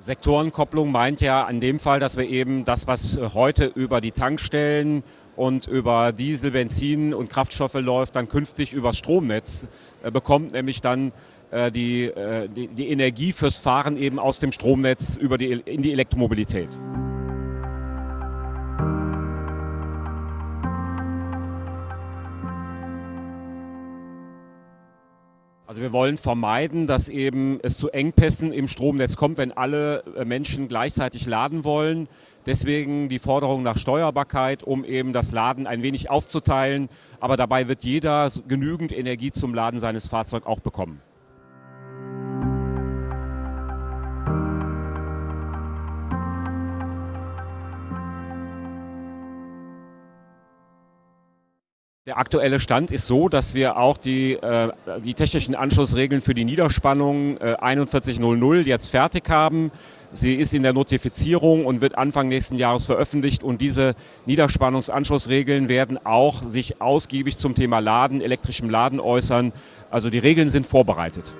Sektorenkopplung meint ja in dem Fall, dass wir eben das, was heute über die Tankstellen und über Diesel, Benzin und Kraftstoffe läuft, dann künftig über Stromnetz äh, bekommt, nämlich dann äh, die, äh, die, die, Energie fürs Fahren eben aus dem Stromnetz über die, in die Elektromobilität. Also wir wollen vermeiden, dass eben es zu Engpässen im Stromnetz kommt, wenn alle äh, Menschen gleichzeitig laden wollen. Deswegen die Forderung nach Steuerbarkeit, um eben das Laden ein wenig aufzuteilen. Aber dabei wird jeder genügend Energie zum Laden seines Fahrzeugs auch bekommen. Der aktuelle Stand ist so, dass wir auch die, äh, die technischen Anschlussregeln für die Niederspannung äh, 4100 jetzt fertig haben. Sie ist in der Notifizierung und wird Anfang nächsten Jahres veröffentlicht und diese Niederspannungsanschlussregeln werden auch sich ausgiebig zum Thema Laden, elektrischem Laden äußern. Also die Regeln sind vorbereitet.